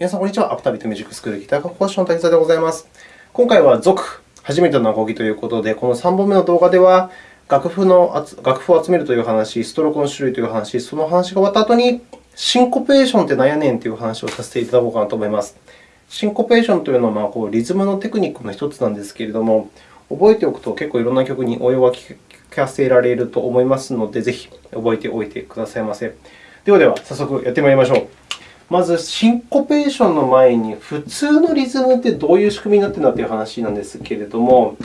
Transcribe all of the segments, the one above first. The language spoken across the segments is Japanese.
皆さん、こんにちは。アフタビートミュージックスクールギター科講師の滝沢でございます。今回は続、初めてのアコギということで、この3本目の動画では、楽譜の楽譜を集めるという話、ストロークの種類という話、その話が終わった後に、シンコペーションって何やねんという話をさせていただこうかなと思います。シンコペーションというのは、こうリズムのテクニックの一つなんですけれども、覚えておくと結構いろんな曲に応用が聞かせられると思いますので、ぜひ覚えておいてくださいませ。ではでは、早速やってまいりましょう。まず、シンコペーションの前に、普通のリズムってどういう仕組みになっているんだという話なんですけれども、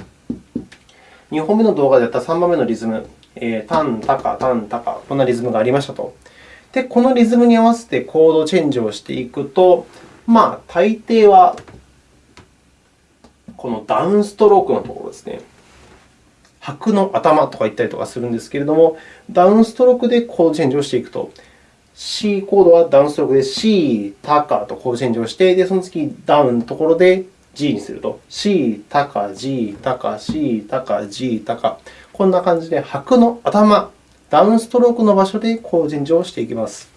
2本目の動画でやった3番目のリズム、えー、タン、タカ、タン、タカ、こんなリズムがありましたと。で、このリズムに合わせてコードチェンジをしていくと、まあ、大抵はこのダウンストロークのところですね。拍の頭とか言ったりとかするんですけれども、ダウンストロークでコードチェンジをしていくと。C コードはダウンストロークで C、タカとコードチェンジをして、でその次ダウンのところで G にすると。C、タカ、G、タカ、C、タカ、G、タカ。こんな感じで、拍の頭、ダウンストロークの場所でコードチェンジをしていきます。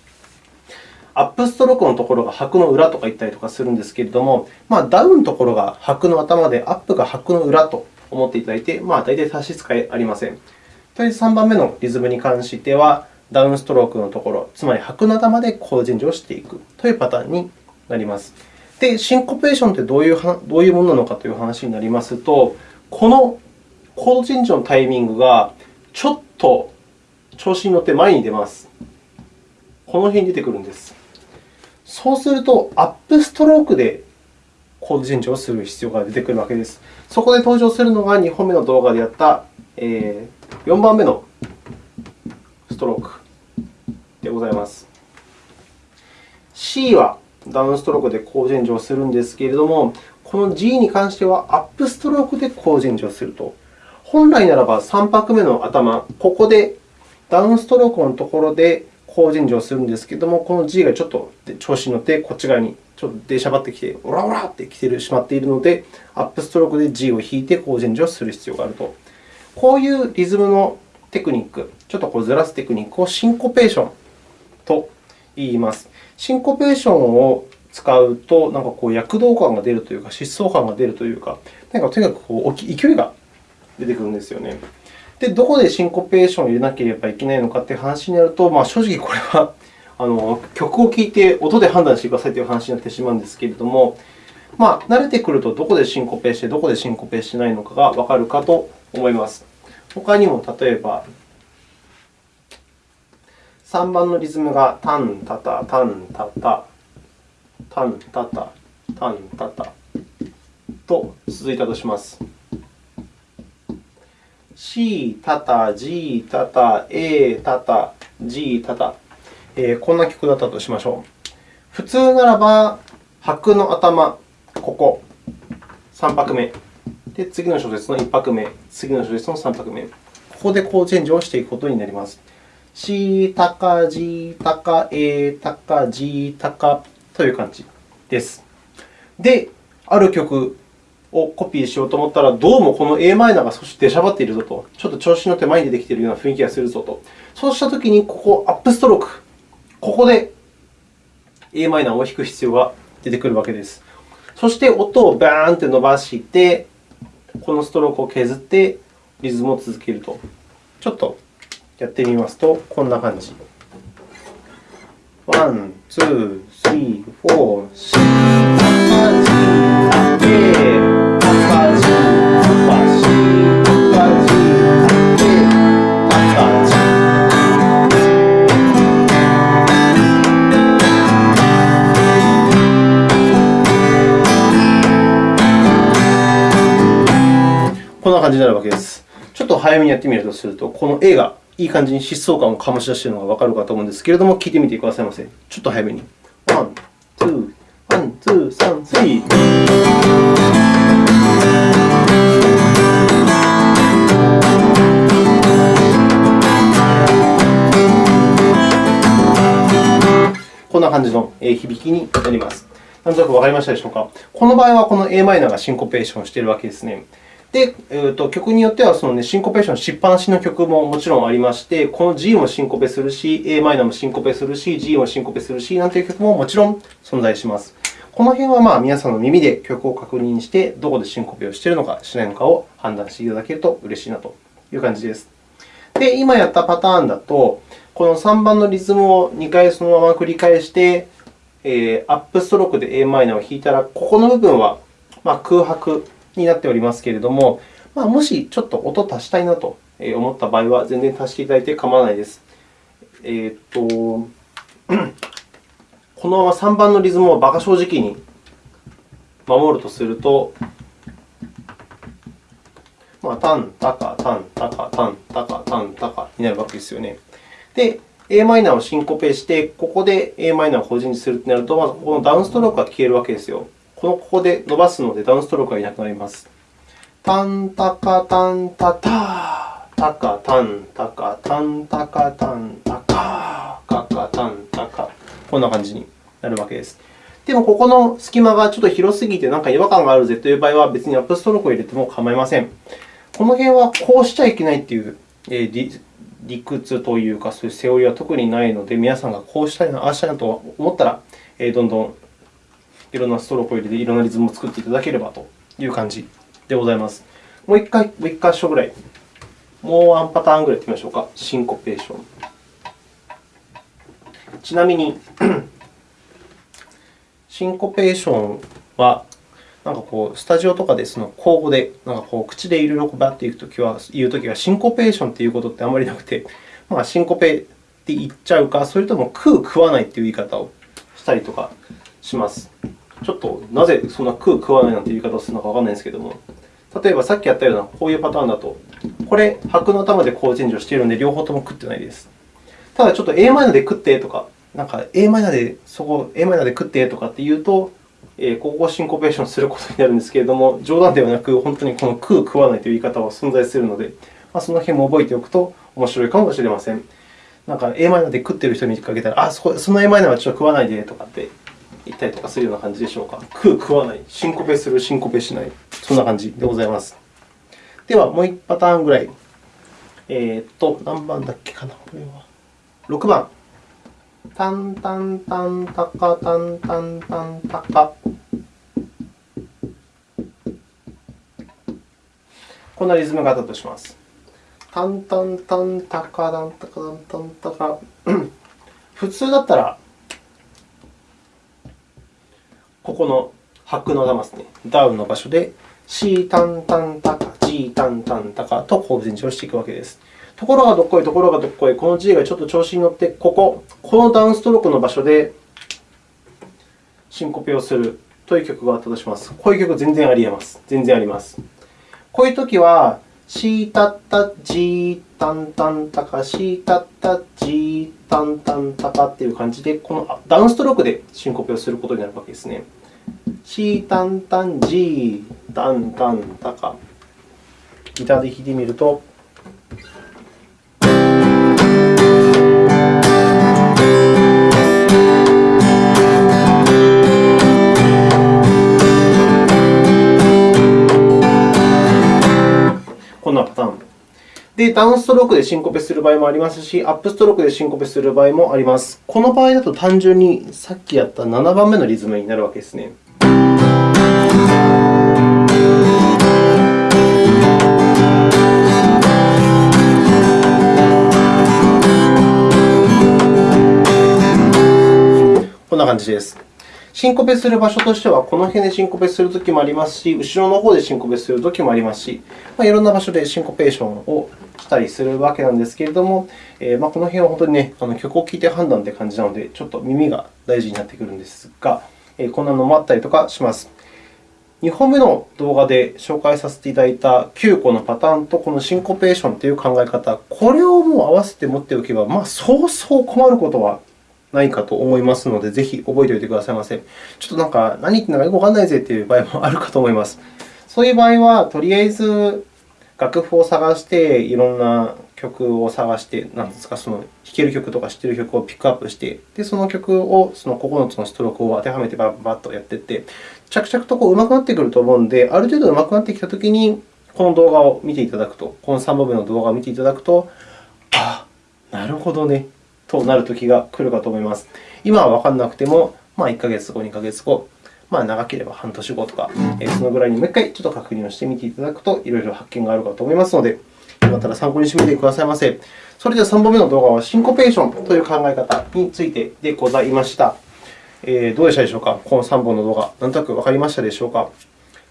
アップストロークのところが拍の裏とか言ったりとかするんですけれども、まあ、ダウンのところが拍の頭で、アップが拍の裏と思っていただいて、まあ、大体差し支えありません。とりあえず3番目のリズムに関しては、ダウンストロークのところ、つまり拍の頭でコードチェンジをしていくというパターンになります。で、シンコペーションってどういうどういうものなのかという話になりますと、このコードチェンジのタイミングがちょっと調子に乗って前に出ます。この辺に出てくるんです。そうすると、アップストロークでコードチェンジをする必要が出てくるわけです。そこで登場するのが2本目の動画でやった4番目のストロークでございます。C はダウンストロークでコードチェンジをするんですけれども、この G に関してはアップストロークでコードチェンジをすると。本来ならば3拍目の頭、ここでダウンストロークのところでコードチェンジをするんですけれども、この G がちょっと調子に乗ってこっち側にちょっと出しゃばってきて、オラオラって来てしまっているので、アップストロークで G を弾いてコードチェンジをする必要があると。こういうリズムのテクニック、ちょっとこうずらすテクニックをシンコペーションと言います。シンコペーションを使うと、なんかこう躍動感が出るというか、疾走感が出るというか、なんかとにかくこう勢いが出てくるんですよね。で、どこでシンコペーションを入れなければいけないのかという話になると、まあ、正直これは あの曲を聴いて音で判断してくださいという話になってしまうんですけれども、まあ、慣れてくるとどこでシンコペーして、どこでシンコペーしてないのかがわかるかと思います。他にも例えば、3番のリズムがタン、タタ、タン、タタ、タン、タタ、タン、タタと続いたとします。C、タタ、G、タタ、A、タタ、G、タタ、えー、こんな曲だったとしましょう。普通ならば、拍の頭、ここ、3拍目。で、次の小節の1拍目、次の小節の3拍目。ここでコーチェンジをしていくことになります。C、タカ、G、タカ、A、タカ、G、タカという感じです。で、ある曲をコピーしようと思ったら、どうもこの a マイナーが少し出しゃばっているぞと、ちょっと調子に乗って前に出てきているような雰囲気がするぞと。そうしたときに、ここ、アップストローク、ここで a マイナーを弾く必要が出てくるわけです。そして音をバーンと伸ばして、このストロークを削ってリズムを続けると。ちょっとやってみますと、こんな感じ。ワン、ツー、スリー、フォー、 C、感じになるわけです。ちょっと早めにやってみるとすると、この A がいい感じに疾走感を醸し出しているのがわかるかと思うんですけれども、聞いてみてくださいませ。ちょっと早めに。ワン、ツー、ワン、ツー、サン、スリー。こんな感じの響きになります。なんとなくわかりましたでしょうか。この場合は、この a マイナーがシンコペーションしているわけですね。で、えーと、曲によってはその、ね、シンコペーションしっぱなしの曲ももちろんありまして、この G もシンコペするし、a マイナーもシンコペするし、G もシンコペするし、なんていう曲ももちろん存在します。この辺はまあ皆さんの耳で曲を確認して、どこでシンコペをしているのか、しないのかを判断していただけると嬉しいなという感じです。で、今やったパターンだと、この3番のリズムを2回そのまま繰り返して、えー、アップストロークで a マイナーを弾いたら、ここの部分はまあ空白になっておりますけれども、まあ、もしちょっと音を足したいなと思った場合は、全然足していただいて構わないです。えー、っと、このまま3番のリズムを馬鹿正直に守るとすると、まあ、タン、タカ、タン、タカ、タン、タカ、タン、タカになるわけですよね。で、a マイナーをシンコペして、ここで a マイナーを法人にするとなると、まずこのダウンストロークが消えるわけですよ。このここで伸ばすので、ダウンストロークがいなくなります。タンタカタンタタタカタンタカタンタカタンタカカカタンタカこんな感じになるわけです。でも、ここの隙間がちょっと広すぎてなんか違和感があるぜという場合は、別にアップストロークを入れても構いません。この辺はこうしちゃいけないという理屈というか、そういうセオリーは特にないので、皆さんがこうしたいな、ああしたいなと思ったら、どんどんいろんなストロークを入れて、いろんなリズムを作っていただければという感じでございます。もう一回、もう一箇所ぐらい、もうワンパターンぐらいやってみましょうか。シンコペーション。ちなみに、シンコペーションは、なんかこうスタジオとかでその口語で、なんかこう口でいろいろバッていくときは、言うときは、シンコペーションということってあまりなくて、まあ、シンコペって言っちゃうか、それとも食う、食わないという言い方をしたりとかします。ちょっとなぜそんな食う、食わないなんて言い方をするのかわからないんですけれども、例えばさっきやったようなこういうパターンだと、これ、拍の頭でコードチェンジをしているので、両方とも食ってないです。ただ、ちょっと a マイナで食ってとか、なんか a マイナでそこ a マイナで食ってとかって言うと、ここをシンコペーションすることになるんですけれども、冗談ではなく、本当にこの食う、食わないという言い方は存在するので、まあ、その辺も覚えておくと面白いかもしれません。なんか a マイナで食っている人に見かけたら、あ、そこその a マイナはちょっと食わないでとかって言ったりとかするような感じでしょうか。食う、食わない、シンコペする、シンコペしない、そんな感じでございます。では、もう1パターンぐらい。えー、っと、何番だっけかな、これは。6番。タンタンタンタカタンタンタンタカ。こんなリズムがあったとします。タンタンタンタカタンタカタンタンタカ。普通だったら、ここの拍の玉ですね、ダウンの場所で C タンタンタカ、G タンタンタカとコード前をしていくわけです。ところがどっこい、ところがどっこい、この G がちょっと調子に乗って、ここ、このダウンストロークの場所でシンコペをするという曲があったとします。こういう曲全然あり得ます。全然あります。こういうときは、シータッタジータンタンタカ、シータッタジータンタンタカという感じで、このダウンストロークでシンコペをすることになるわけですね。シータンタンジータンタンタカ。ギターで弾いてみると。こんなパターン。で、ダウンストロークでシンコペする場合もありますし、アップストロークでシンコペする場合もあります。この場合だと単純にさっきやった7番目のリズムになるわけですね。んな感じです。シンコペする場所としては、この辺でシンコペするときもありますし、後ろの方でシンコペするときもありますし、まあ、いろんな場所でシンコペーションをしたりするわけなんですけれども、えー、まあ、この辺は本当に、ね、あの曲を聴いて判断という感じなので、ちょっと耳が大事になってくるんですが、えー、こんなのもあったりとかします。2本目の動画で紹介させていただいた9個のパターンとこのシンコペーションという考え方、これをもう合わせて持っておけば、まあ、そうそう困ることはないかと思いますので、ぜひ覚えておいてくださいませ。ちょっとなんか、何言ってんのかよくわからないぜという場合もあるかと思います。そういう場合は、とりあえず楽譜を探して、いろんな曲を探して、なんですか、その弾ける曲とか知っている曲をピックアップして、でその曲をその9つのストロークを当てはめてバッバッとやっていって、着々とこう上手くなってくると思うので、ある程度上手くなってきたときに、この動画を見ていただくと、この3本目の動画を見ていただくと、あ、なるほどね。となるときが来るかと思います。今はわからなくても、まあ、1ヶ月後、2ヶ月後、まあ、長ければ半年後とか、そのぐらいにもう一回ちょっと確認をしてみていただくと、いろいろ発見があるかと思いますので、よかったら参考にしてみてくださいませ。それでは3本目の動画は、シンコペーションという考え方についてでございました。えー、どうでしたでしょうか？この3本の動画、なんとなくわかりましたでしょうか？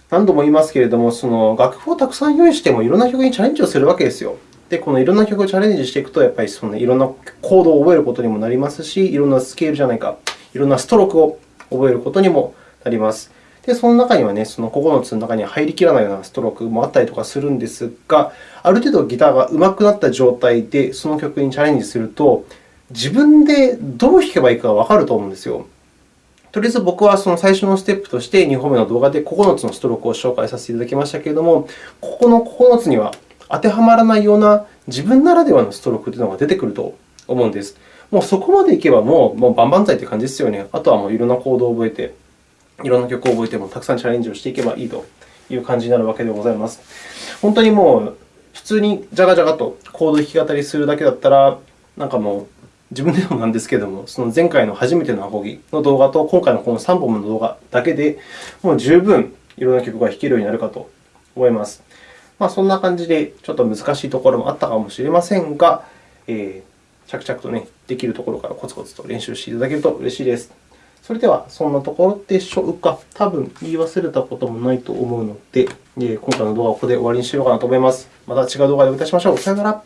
何度も言いますけれども、その楽譜をたくさん用意しても、いろんな曲にチャレンジをするわけですよ。で、このいろんな曲をチャレンジしていくと、やっぱりそのいろんなコードを覚えることにもなりますし、いろんなスケールじゃないか、いろんなストロークを覚えることにもなります。で、その中にはね、その9つの中に入りきらないようなストロークもあったりとかするんですが、ある程度ギターが上手くなった状態でその曲にチャレンジすると、自分でどう弾けばいいかがわかると思うんですよ。とりあえず僕はその最初のステップとして2本目の動画で9つのストロークを紹介させていただきましたけれども、ここの9つには当てはまらないような自分ならではのストロークというのが出てくると思うんです。もうそこまでいけばもう、もう万々歳という感じですよね。あとはもういろんなコードを覚えて、いろんな曲を覚えてもたくさんチャレンジをしていけばいいという感じになるわけでございます。本当にもう普通にジャガジャガとコード弾き語りするだけだったら、なんかもう自分でもなんですけれども、その前回の初めてのアコギの動画と今回のこの3本の動画だけで、もう十分いろんな曲が弾けるようになるかと思います。まあ、そんな感じで、ちょっと難しいところもあったかもしれませんが、えー、着々とね、できるところからコツコツと練習していただけると嬉しいです。それでは、そんなところでしょうか。多分言い忘れたこともないと思うので、今回の動画はここで終わりにしようかなと思います。また違う動画でお会いいたしましょう。さよなら。